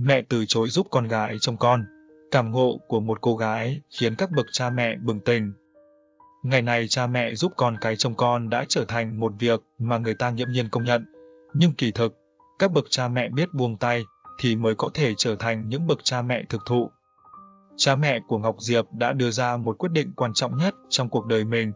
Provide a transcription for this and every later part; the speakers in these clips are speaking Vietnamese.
Mẹ từ chối giúp con gái trông con. Cảm ngộ của một cô gái khiến các bậc cha mẹ bừng tỉnh. Ngày này cha mẹ giúp con cái trông con đã trở thành một việc mà người ta nghiễm nhiên công nhận. Nhưng kỳ thực, các bậc cha mẹ biết buông tay thì mới có thể trở thành những bậc cha mẹ thực thụ. Cha mẹ của Ngọc Diệp đã đưa ra một quyết định quan trọng nhất trong cuộc đời mình,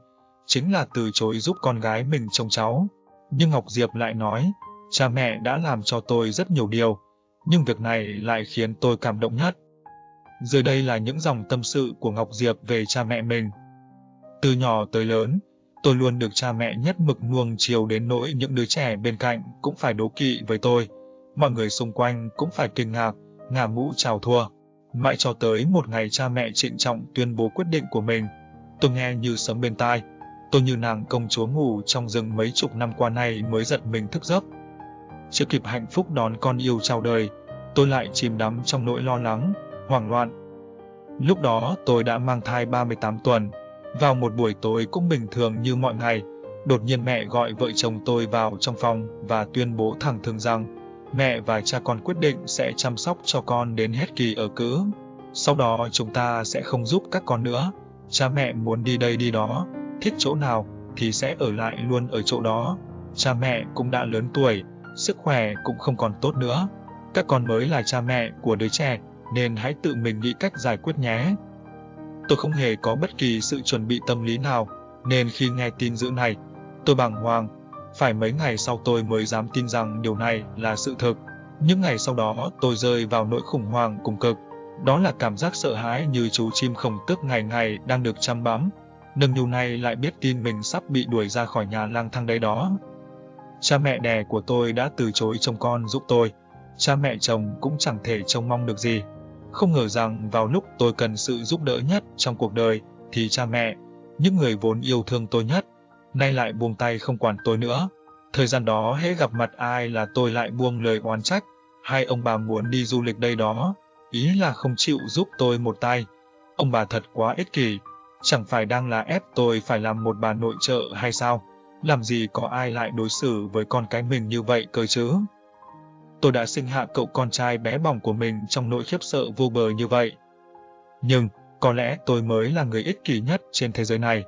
chính là từ chối giúp con gái mình trông cháu. Nhưng Ngọc Diệp lại nói, cha mẹ đã làm cho tôi rất nhiều điều, nhưng việc này lại khiến tôi cảm động nhất. Dưới đây là những dòng tâm sự của Ngọc Diệp về cha mẹ mình. Từ nhỏ tới lớn, tôi luôn được cha mẹ nhất mực nuông chiều đến nỗi những đứa trẻ bên cạnh cũng phải đố kỵ với tôi. Mọi người xung quanh cũng phải kinh ngạc, ngả mũ chào thua. Mãi cho tới một ngày cha mẹ trịnh trọng tuyên bố quyết định của mình, tôi nghe như sấm bên tai. Tôi như nàng công chúa ngủ trong rừng mấy chục năm qua này mới giật mình thức giấc. Chưa kịp hạnh phúc đón con yêu chào đời, tôi lại chìm đắm trong nỗi lo lắng, hoảng loạn. Lúc đó tôi đã mang thai 38 tuần. Vào một buổi tối cũng bình thường như mọi ngày, đột nhiên mẹ gọi vợ chồng tôi vào trong phòng và tuyên bố thẳng thừng rằng mẹ và cha con quyết định sẽ chăm sóc cho con đến hết kỳ ở cữ. Sau đó chúng ta sẽ không giúp các con nữa. Cha mẹ muốn đi đây đi đó, thích chỗ nào thì sẽ ở lại luôn ở chỗ đó. Cha mẹ cũng đã lớn tuổi, sức khỏe cũng không còn tốt nữa. Các con mới là cha mẹ của đứa trẻ, nên hãy tự mình nghĩ cách giải quyết nhé. Tôi không hề có bất kỳ sự chuẩn bị tâm lý nào, nên khi nghe tin dữ này, tôi bàng hoàng. Phải mấy ngày sau tôi mới dám tin rằng điều này là sự thực. Những ngày sau đó tôi rơi vào nỗi khủng hoảng cùng cực. Đó là cảm giác sợ hãi như chú chim khổng tước ngày ngày đang được chăm bám. Nâng niu này lại biết tin mình sắp bị đuổi ra khỏi nhà lang thang đấy đó. Cha mẹ đẻ của tôi đã từ chối trông con giúp tôi. Cha mẹ chồng cũng chẳng thể trông mong được gì. Không ngờ rằng vào lúc tôi cần sự giúp đỡ nhất trong cuộc đời, thì cha mẹ, những người vốn yêu thương tôi nhất, nay lại buông tay không quản tôi nữa. Thời gian đó hễ gặp mặt ai là tôi lại buông lời oán trách, hai ông bà muốn đi du lịch đây đó, ý là không chịu giúp tôi một tay. Ông bà thật quá ích kỷ, chẳng phải đang là ép tôi phải làm một bà nội trợ hay sao? Làm gì có ai lại đối xử với con cái mình như vậy cơ chứ? tôi đã sinh hạ cậu con trai bé bỏng của mình trong nỗi khiếp sợ vô bờ như vậy. Nhưng, có lẽ tôi mới là người ích kỷ nhất trên thế giới này.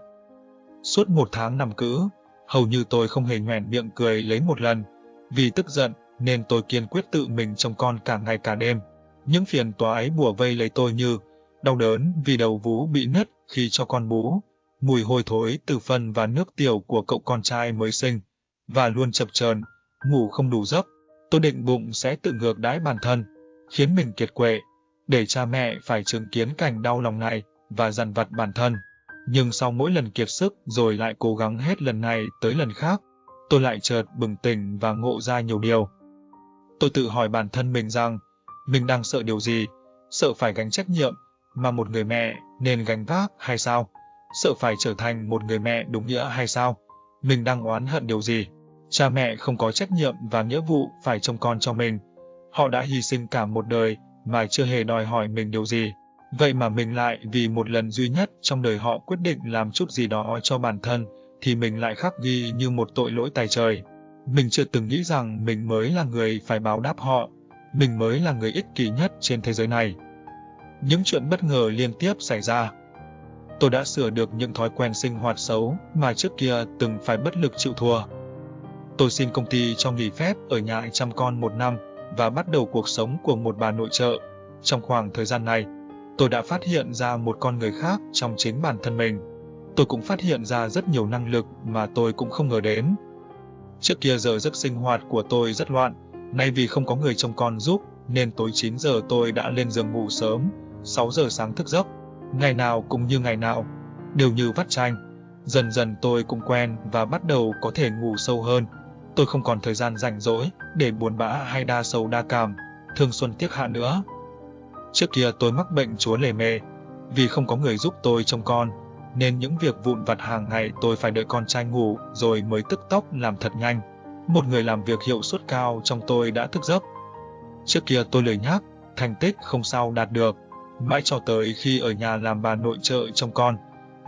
Suốt một tháng nằm cữ, hầu như tôi không hề nhoẻn miệng cười lấy một lần. Vì tức giận, nên tôi kiên quyết tự mình trông con cả ngày cả đêm. Những phiền toái bùa vây lấy tôi như đau đớn vì đầu vú bị nứt khi cho con bú, mùi hôi thối từ phân và nước tiểu của cậu con trai mới sinh, và luôn chập chờn, ngủ không đủ giấc, Tôi định bụng sẽ tự ngược đãi bản thân, khiến mình kiệt quệ, để cha mẹ phải chứng kiến cảnh đau lòng này và dằn vặt bản thân. Nhưng sau mỗi lần kiệt sức rồi lại cố gắng hết lần này tới lần khác, tôi lại chợt bừng tỉnh và ngộ ra nhiều điều. Tôi tự hỏi bản thân mình rằng, mình đang sợ điều gì? Sợ phải gánh trách nhiệm mà một người mẹ nên gánh vác hay sao? Sợ phải trở thành một người mẹ đúng nghĩa hay sao? Mình đang oán hận điều gì? Cha mẹ không có trách nhiệm và nghĩa vụ phải trông con cho mình. Họ đã hy sinh cả một đời mà chưa hề đòi hỏi mình điều gì. Vậy mà mình lại vì một lần duy nhất trong đời họ quyết định làm chút gì đó cho bản thân, thì mình lại khắc ghi như một tội lỗi tài trời. Mình chưa từng nghĩ rằng mình mới là người phải báo đáp họ, mình mới là người ích kỷ nhất trên thế giới này. Những chuyện bất ngờ liên tiếp xảy ra. Tôi đã sửa được những thói quen sinh hoạt xấu mà trước kia từng phải bất lực chịu thua. Tôi xin công ty cho nghỉ phép ở nhà chăm con một năm và bắt đầu cuộc sống của một bà nội trợ. Trong khoảng thời gian này, tôi đã phát hiện ra một con người khác trong chính bản thân mình. Tôi cũng phát hiện ra rất nhiều năng lực mà tôi cũng không ngờ đến. Trước kia giờ giấc sinh hoạt của tôi rất loạn, nay vì không có người trông con giúp nên tối 9 giờ tôi đã lên giường ngủ sớm, 6 giờ sáng thức giấc. Ngày nào cũng như ngày nào, đều như vắt chanh. Dần dần tôi cũng quen và bắt đầu có thể ngủ sâu hơn, Tôi không còn thời gian rảnh rỗi để buồn bã hay đa sầu đa cảm, thương xuân tiếc hạ nữa. Trước kia tôi mắc bệnh chúa lề mề, vì không có người giúp tôi trông con, nên những việc vụn vặt hàng ngày tôi phải đợi con trai ngủ rồi mới tức tốc làm thật nhanh. Một người làm việc hiệu suất cao trong tôi đã thức giấc. Trước kia tôi lười nhác, thành tích không sao đạt được, mãi cho tới khi ở nhà làm bà nội trợ trông con,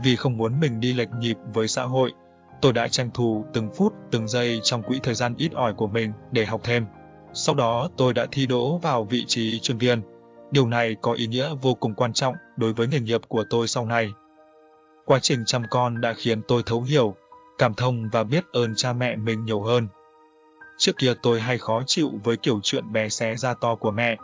vì không muốn mình đi lệch nhịp với xã hội, Tôi đã tranh thủ từng phút, từng giây trong quỹ thời gian ít ỏi của mình để học thêm. Sau đó tôi đã thi đỗ vào vị trí chuyên viên. Điều này có ý nghĩa vô cùng quan trọng đối với nghề nghiệp của tôi sau này. Quá trình chăm con đã khiến tôi thấu hiểu, cảm thông và biết ơn cha mẹ mình nhiều hơn. Trước kia tôi hay khó chịu với kiểu chuyện bé xé ra to của mẹ,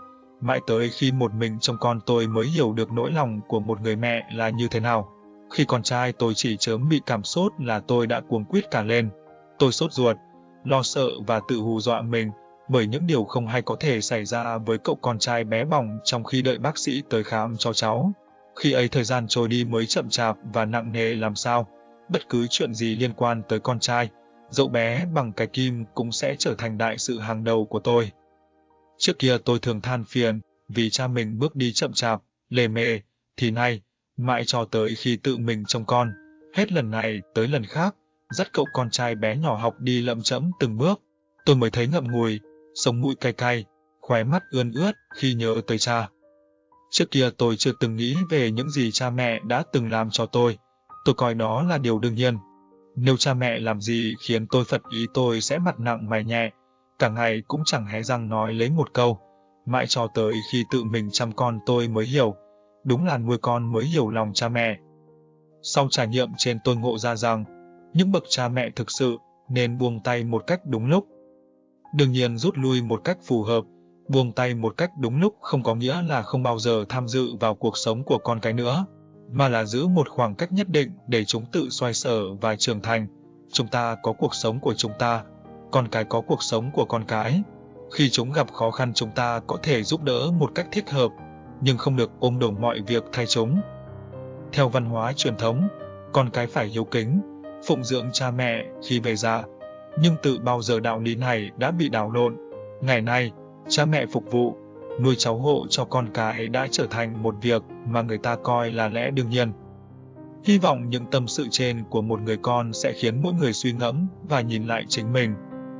mãi tới khi một mình trong con tôi mới hiểu được nỗi lòng của một người mẹ là như thế nào. Khi con trai tôi chỉ chớm bị cảm sốt là tôi đã cuống quýt cả lên. Tôi sốt ruột, lo sợ và tự hù dọa mình bởi những điều không hay có thể xảy ra với cậu con trai bé bỏng trong khi đợi bác sĩ tới khám cho cháu. Khi ấy thời gian trôi đi mới chậm chạp và nặng nề làm sao, bất cứ chuyện gì liên quan tới con trai, dẫu bé bằng cái kim cũng sẽ trở thành đại sự hàng đầu của tôi. Trước kia tôi thường than phiền vì cha mình bước đi chậm chạp, lề mề, thì nay, mãi cho tới khi tự mình trông con, hết lần này tới lần khác, dắt cậu con trai bé nhỏ học đi lậm chẫm từng bước, tôi mới thấy ngậm ngùi, sống mũi cay cay, khóe mắt ươn ướt khi nhớ tới cha. Trước kia tôi chưa từng nghĩ về những gì cha mẹ đã từng làm cho tôi, tôi coi đó là điều đương nhiên. Nếu cha mẹ làm gì khiến tôi phật ý tôi sẽ mặt nặng mày nhẹ, cả ngày cũng chẳng hé răng nói lấy một câu, mãi cho tới khi tự mình chăm con tôi mới hiểu, đúng là nuôi con mới hiểu lòng cha mẹ. Sau trải nghiệm trên tôi ngộ ra rằng, những bậc cha mẹ thực sự nên buông tay một cách đúng lúc. Đương nhiên rút lui một cách phù hợp, buông tay một cách đúng lúc không có nghĩa là không bao giờ tham dự vào cuộc sống của con cái nữa, mà là giữ một khoảng cách nhất định để chúng tự xoay sở và trưởng thành. Chúng ta có cuộc sống của chúng ta, con cái có cuộc sống của con cái. Khi chúng gặp khó khăn chúng ta có thể giúp đỡ một cách thích hợp, nhưng không được ôm đồm mọi việc thay chúng. Theo văn hóa truyền thống, con cái phải hiếu kính, phụng dưỡng cha mẹ khi về già, nhưng từ bao giờ đạo lý này đã bị đảo lộn. Ngày nay, cha mẹ phục vụ, nuôi cháu hộ cho con cái đã trở thành một việc mà người ta coi là lẽ đương nhiên. Hy vọng những tâm sự trên của một người con sẽ khiến mỗi người suy ngẫm và nhìn lại chính mình.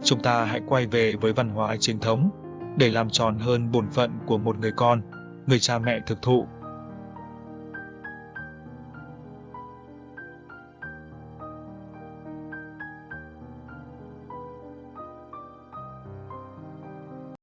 Chúng ta hãy quay về với văn hóa chính thống để làm tròn hơn bổn phận của một người con, người cha mẹ thực thụ.